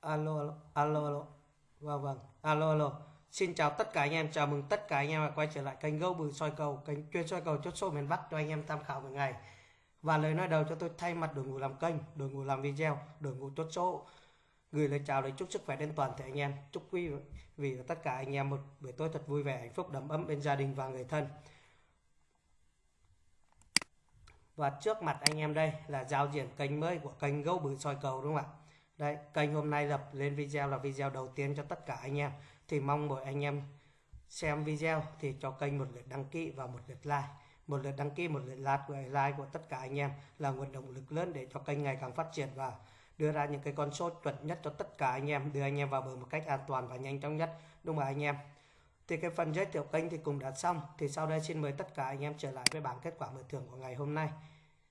alo alo alo alo. Vâng vâng. Alo alo. Xin chào tất cả anh em, chào mừng tất cả anh em đã quay trở lại kênh gấu bự soi cầu, kênh chuyên soi cầu chốt số miền Bắc cho anh em tham khảo mỗi ngày. Và lời nói đầu cho tôi, thay mặt đội ngũ làm kênh, đội ngũ làm video, đội ngũ chốt số, gửi lời chào đến chúc sức khỏe đến toàn thể anh em. Chúc quý vị và tất cả anh em một buổi tối thật vui vẻ, hạnh phúc, đầm ấm bên gia đình và người thân. Và trước mặt anh em đây là giao diện kênh mới của kênh gấu bự soi cầu, đúng không ạ? Đấy, kênh hôm nay lập lên video là video đầu tiên cho tất cả anh em. Thì mong mọi anh em xem video thì cho kênh một lượt đăng ký và một lượt like. Một lượt đăng ký, một lượt like của, like của tất cả anh em là nguồn động lực lớn để cho kênh ngày càng phát triển và đưa ra những cái con số chuẩn nhất cho tất cả anh em, đưa anh em vào bờ một cách an toàn và nhanh chóng nhất. Đúng không anh em? Thì cái phần giới thiệu kênh thì cũng đã xong. Thì sau đây xin mời tất cả anh em trở lại với bảng kết quả mở thưởng của ngày hôm nay.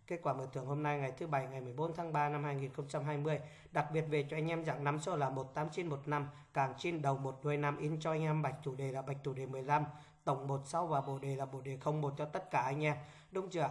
Kết quả mở thưởng hôm nay ngày thứ bảy ngày 14 tháng 3 năm 2020 đặc biệt về cho anh em dạng nắm số là 18915 càng trên đầu một đuôi năm in cho anh em bạch chủ đề là bạch chủ đề 15 tổng 16 và bộ đề là bộ đề 01 cho tất cả anh em. Đúng chưa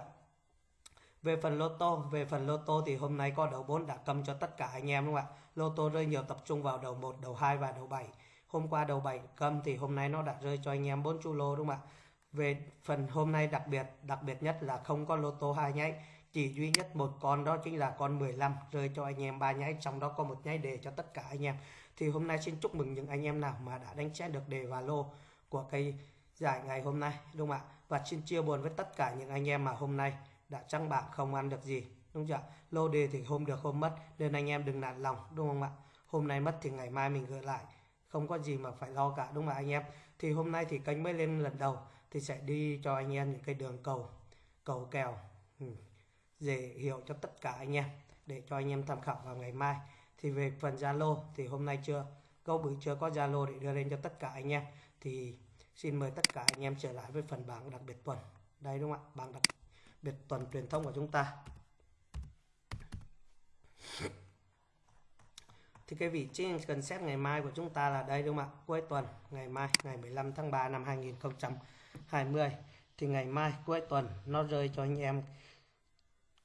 về phần lô tô, về phần lô tô thì hôm nay có đầu 4 đã cầm cho tất cả anh em đúng không ạ? Lô tô rơi nhiều tập trung vào đầu 1 đầu 2 và đầu 7 hôm qua đầu 7 cầm thì hôm nay nó đã rơi cho anh em 4 chu lô đúng không ạ? Về phần hôm nay đặc biệt đặc biệt nhất là không có lô tô hai nháy chỉ duy nhất một con đó chính là con 15 rơi cho anh em ba nháy, trong đó có một nháy đề cho tất cả anh em. Thì hôm nay xin chúc mừng những anh em nào mà đã đánh chén được đề và lô của cây giải ngày hôm nay, đúng không ạ? Và xin chia buồn với tất cả những anh em mà hôm nay đã trăng bảng không ăn được gì, đúng chưa lô đề thì hôm được hôm mất, nên anh em đừng nản lòng, đúng không ạ? Hôm nay mất thì ngày mai mình gửi lại, không có gì mà phải lo cả, đúng không ạ anh em? Thì hôm nay thì kênh mới lên lần đầu, thì sẽ đi cho anh em những cái đường cầu cầu kèo. Ừ dễ hiểu cho tất cả anh em, để cho anh em tham khảo vào ngày mai. Thì về phần Zalo, thì hôm nay chưa, câu bự chưa có Zalo để đưa lên cho tất cả anh em. Thì xin mời tất cả anh em trở lại với phần bảng đặc biệt tuần. Đây đúng không ạ? Bảng đặc biệt tuần truyền thông của chúng ta. Thì cái vị trí cần xét ngày mai của chúng ta là đây đúng không ạ? Cuối tuần, ngày mai, ngày 15 tháng 3 năm 2020 thì ngày mai, cuối tuần, nó rơi cho anh em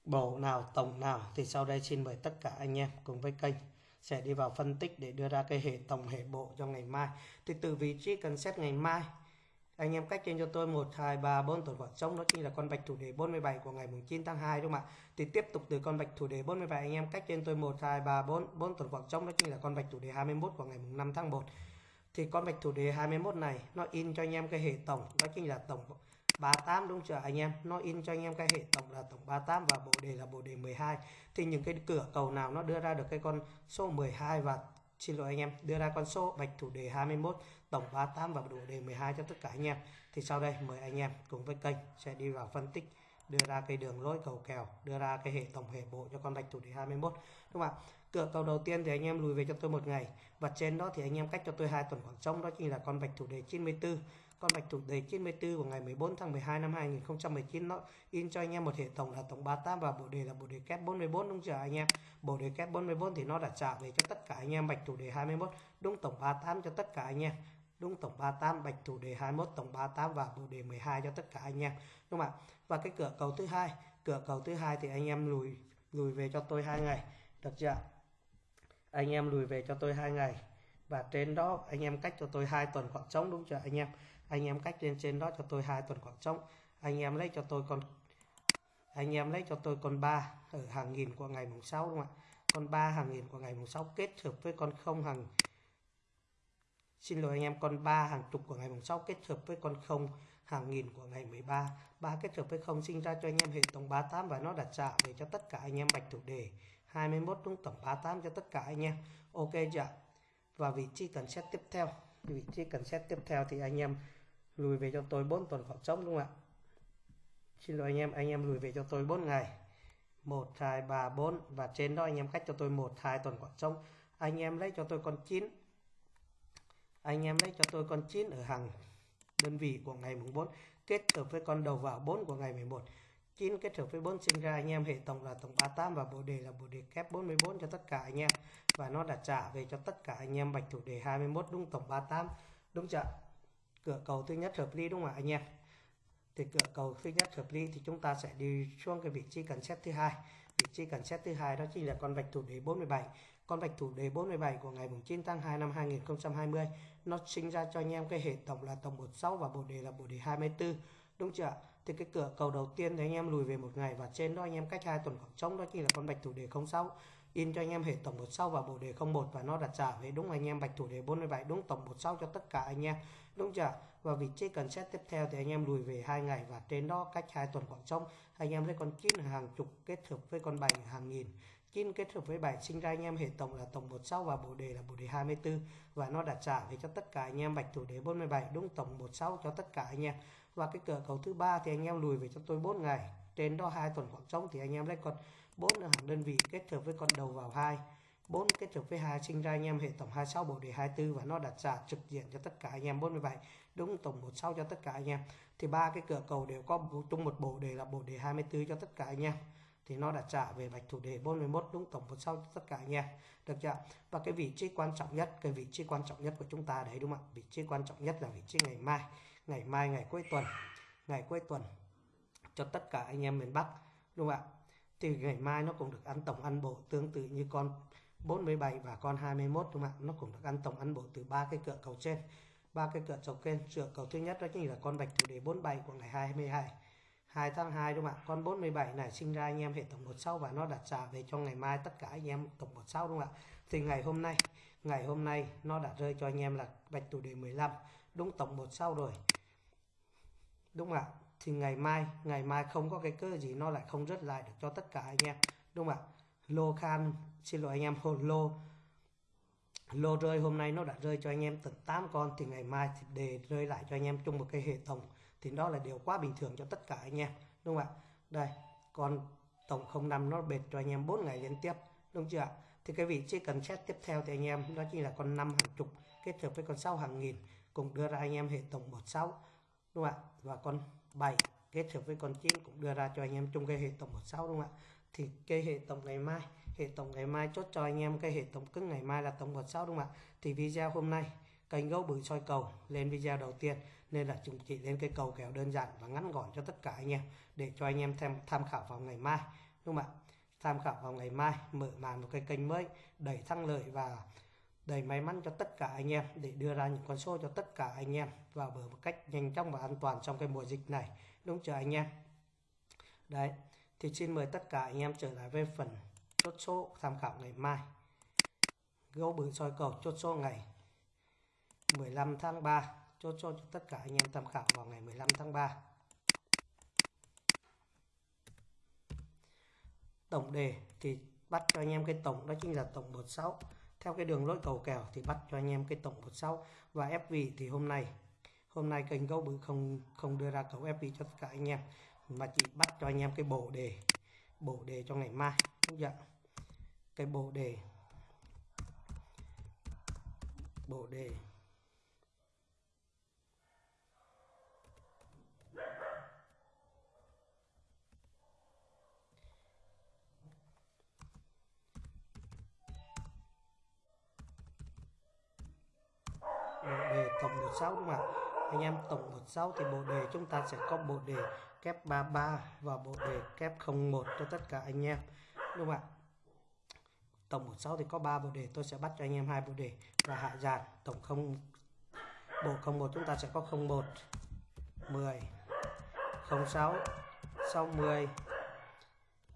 bầu nào, tổng nào thì sau đây xin mời tất cả anh em cùng với kênh sẽ đi vào phân tích để đưa ra cái hệ tổng hệ bộ cho ngày mai. Thì từ vị trí cần xét ngày mai, anh em cách trên cho tôi 1 2 3 4 tuần khoảng trống đó chính là con bạch thủ đề 47 của ngày 9 tháng 2 đúng không ạ? Thì tiếp tục từ con bạch thủ đề 47 anh em cách trên tôi 1 2 3 4 4 tuần khoảng trống đó chính là con bạch thủ đề 21 của ngày 5 tháng 1 thì con bạch thủ đề 21 này nó in cho anh em cái hệ tổng, đó chính là tổng 38 đúng chưa anh em? Nó in cho anh em cái hệ tổng là tổng 38 và bộ đề là bộ đề 12 thì những cái cửa cầu nào nó đưa ra được cái con số 12 và, xin lỗi anh em, đưa ra con số bạch thủ đề 21 tổng 38 và bộ đề 12 cho tất cả anh em. Thì sau đây mời anh em cùng với kênh sẽ đi vào phân tích, đưa ra cái đường lối cầu kèo, đưa ra cái hệ tổng hệ bộ cho con bạch thủ đề 21 đúng không ạ? Cửa cầu đầu tiên thì anh em lùi về cho tôi một ngày. Và trên đó thì anh em cách cho tôi hai tuần khoảng trống, đó chính là con bạch thủ đề 94 con bạch thủ đề 94 của ngày 14 tháng 12 năm 2019 nó in cho anh em một hệ tổng là tổng 38 và bộ đề là bộ đề kép 44 đúng chưa anh em? Bộ đề kép 44 thì nó đã trả về cho tất cả anh em bạch thủ đề 21 đúng tổng 38 cho tất cả anh em. Đúng tổng 38 bạch thủ đề 21 tổng 38 và bộ đề 12 cho tất cả anh em, đúng không ạ? Và cái cửa cầu thứ hai, cửa cầu thứ hai thì anh em lùi lùi về cho tôi hai ngày, được chưa? Anh em lùi về cho tôi hai ngày và trên đó, anh em cách cho tôi hai tuần khoảng trống, đúng chưa anh em? Anh em cách lên trên đó cho tôi hai tuần khoảng trống. Anh em lấy cho tôi con, anh em lấy cho tôi con 3 ở hàng nghìn của ngày mùng 6 đúng không ạ? Con 3 hàng nghìn của ngày mùng 6 kết hợp với con không hàng. Xin lỗi anh em, con 3 hàng chục của ngày mùng 6 kết hợp với con không hàng nghìn của ngày 13 ba. Kết hợp với không sinh ra cho anh em hệ tổng 38 và nó đặt trả về cho tất cả anh em bạch thủ đề 21 đúng tổng 38 cho tất cả anh em. Ok chưa và vị trí cần xét tiếp theo. Vị trí cần xét tiếp theo thì anh em lùi về cho tôi 4 tuần khoảng trống, đúng không ạ? Xin lỗi anh em anh em lùi về cho tôi 4 ngày. 1 2 3 4 và trên đó anh em cách cho tôi 1 2 tuần khoảng trống. Anh em lấy cho tôi con 9 anh em lấy cho tôi con 9 ở hàng đơn vị của ngày mùng 4 kết hợp với con đầu vào 4 của ngày 11 9 kết hợp với 4 sinh ra anh em, hệ tổng là tổng 38 và bộ đề là bộ đề kép 44 cho tất cả anh em. Và nó đã trả về cho tất cả anh em bạch thủ đề 21 đúng tổng 38 đúng chưa cửa cầu thứ nhất hợp lý đúng không ạ anh em? Thì cửa cầu thứ nhất hợp lý thì chúng ta sẽ đi xuống cái vị trí cần xét thứ hai. Vị trí cần xét thứ hai đó chính là con bạch thủ đề 47 con bạch thủ đề 47 của ngày 9 tháng 2 năm 2020 nó sinh ra cho anh em cái hệ tổng là tổng 16 và bộ đề là bộ đề 24 đúng chưa? Thì cái cửa cầu đầu tiên thì anh em lùi về một ngày và trên đó anh em cách hai tuần khoảng trống đó chính là con bạch thủ đề 06 in cho anh em hệ tổng 16 và bộ đề 01 và nó đặt trả về. Đúng anh em, bạch thủ đề 47 đúng, tổng 16 cho tất cả anh em. Đúng chưa? Và vị trí cần xét tiếp theo thì anh em lùi về hai ngày và trên đó cách hai tuần khoảng trống, anh em thấy con chín hàng chục kết hợp với con bảy hàng nghìn. Chín kết hợp với 7 sinh ra anh em hệ tổng là tổng 16 và bộ đề là bộ đề 24 và nó đặt trả về cho tất cả anh em, bạch thủ đề 47 đúng, tổng 16 cho tất cả anh em và cái cửa cầu thứ ba thì anh em lùi về cho tôi 4 ngày. Trên đó hai tuần khoảng trống thì anh em lấy con 4 hàng đơn vị kết hợp với con đầu vào 2 4 kết hợp với 2 sinh ra anh em hệ tổng 26 bộ đề 24 và nó đặt trả trực diện cho tất cả anh em 47 đúng tổng 16 cho tất cả anh em. Thì ba cái cửa cầu đều có chung một bộ đề là bộ đề 24 cho tất cả anh em thì nó đã trả về bạch thủ đề 41 đúng tổng một sau tất cả nha được chưa và cái vị trí quan trọng nhất, cái vị trí quan trọng nhất của chúng ta đấy, đúng không ạ? Vị trí quan trọng nhất là vị trí ngày mai ngày mai, ngày cuối tuần, ngày cuối tuần cho tất cả anh em miền Bắc, đúng không ạ? Thì ngày mai nó cũng được ăn tổng ăn bộ tương tự như con 47 và con 21 đúng không ạ? Nó cũng được ăn tổng ăn bộ từ ba cái cửa cầu trên, ba cái cửa cầu trên cửa cầu thứ nhất đó chính là con bạch thủ đề 47 của ngày 22 2 tháng 2 đúng không ạ? Con 47 này sinh ra anh em hệ tổng 16 và nó đặt trả về cho ngày mai tất cả anh em tổng 16 đúng không ạ? Thì ngày hôm nay, ngày hôm nay nó đã rơi cho anh em là bạch thủ đề 15, đúng tổng 16 rồi. Đúng không ạ? Thì ngày mai, ngày mai không có cái cơ gì nó lại không rớt lại được cho tất cả anh em. Đúng không ạ? Lô Khan, xin lỗi anh em, hồn lô lô rơi hôm nay nó đã rơi cho anh em tận 8 con thì ngày mai thì đề rơi lại cho anh em chung một cái hệ tổng thì đó là điều quá bình thường cho tất cả anh em, đúng không ạ? Đây còn tổng 05 nó bệt cho anh em 4 ngày liên tiếp, đúng chưa ạ? Thì cái vị trí cần xét tiếp theo thì anh em, đó chính là con 5 hàng chục, kết hợp với con 6 hàng nghìn, cùng đưa ra anh em hệ tổng 16 đúng không ạ? Và con 7 kết hợp với con 9 cũng đưa ra cho anh em chung cái hệ tổng 16 đúng không ạ? Thì cái hệ tổng ngày mai, hệ tổng ngày mai chốt cho anh em cái hệ tổng cứng ngày mai là tổng 16 đúng không ạ? Thì video hôm nay kênh gấu bự soi cầu lên video đầu tiên, nên là chúng chỉ lên cái cầu kèo đơn giản và ngắn gọn cho tất cả anh em, để cho anh em thêm tham khảo vào ngày mai, đúng không ạ? Tham khảo vào ngày mai, mở màn một cái kênh mới, đẩy thăng lợi và đầy may mắn cho tất cả anh em, để đưa ra những con số cho tất cả anh em vào bờ một cách nhanh chóng và an toàn trong cái mùa dịch này, đúng chưa anh em? Đấy, thì xin mời tất cả anh em trở lại với phần chốt số tham khảo ngày mai. Gấu bự soi cầu chốt số ngày. 15 tháng 3 chốt cho tất cả anh em tham khảo vào ngày 15 tháng 3 tổng đề thì bắt cho anh em cái tổng, đó chính là tổng 16 theo cái đường lối cầu kèo thì bắt cho anh em cái tổng 16 và ép vị thì hôm nay hôm nay kênh gấu bự không không đưa ra cầu ép vị cho tất cả anh em, mà chỉ bắt cho anh em cái bộ đề bộ đề cho ngày mai. Đúng chưa cái bộ đề bộ đề. Đề tổng 16 đúng không ạ? Anh em tổng 16 thì bộ đề chúng ta sẽ có bộ đề kép 33 và bộ đề kép 01 cho tất cả anh em, đúng không ạ? Tổng 16 thì có 3 bộ đề, tôi sẽ bắt cho anh em hai bộ đề và hạ dàn tổng không, bộ 01 chúng ta sẽ có 01 10 06 60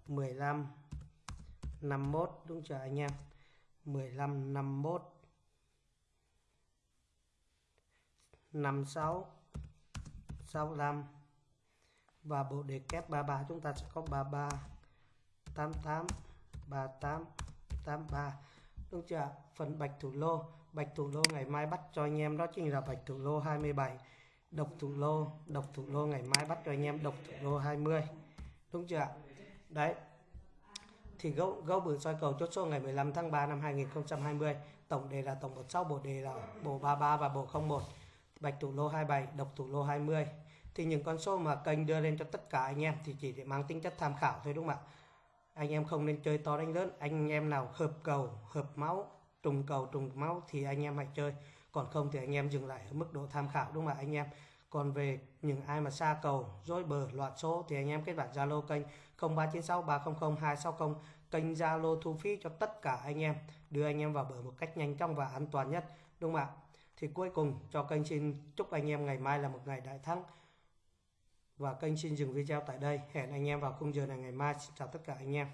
15 51 đúng chưa anh em? 15 51 56 65 và bộ đề kép 33 chúng ta sẽ có 33 88 38 83 đúng chưa? Phần bạch thủ lô. Bạch thủ lô ngày mai bắt cho anh em, đó chính là bạch thủ lô 27 độc thủ lô, độc thủ lô ngày mai bắt cho anh em độc thủ lô 20 đúng chưa? Đấy. Thì gấu gấu bự soi cầu chốt số ngày 15 tháng 3 năm 2020 tổng đề là tổng 16 bộ đề là bộ 33 và bộ 01 bạch thủ lô 27 độc thủ lô 20 thì những con số mà kênh đưa lên cho tất cả anh em thì chỉ để mang tính chất tham khảo thôi, đúng không ạ? Anh em không nên chơi to đánh lớn. Anh em nào hợp cầu, hợp máu, trùng cầu, trùng máu thì anh em hãy chơi. Còn không thì anh em dừng lại ở mức độ tham khảo, đúng không ạ, anh em? Còn về những ai mà xa cầu dối bờ loạt số thì anh em kết bạn zalo kênh 0396 300 260 kênh zalo thu phí cho tất cả anh em, đưa anh em vào bờ một cách nhanh chóng và an toàn nhất, đúng không ạ? Thì cuối cùng, cho kênh xin chúc anh em ngày mai là một ngày đại thắng. Và kênh xin dừng video tại đây. Hẹn anh em vào khung giờ này ngày mai. Xin chào tất cả anh em.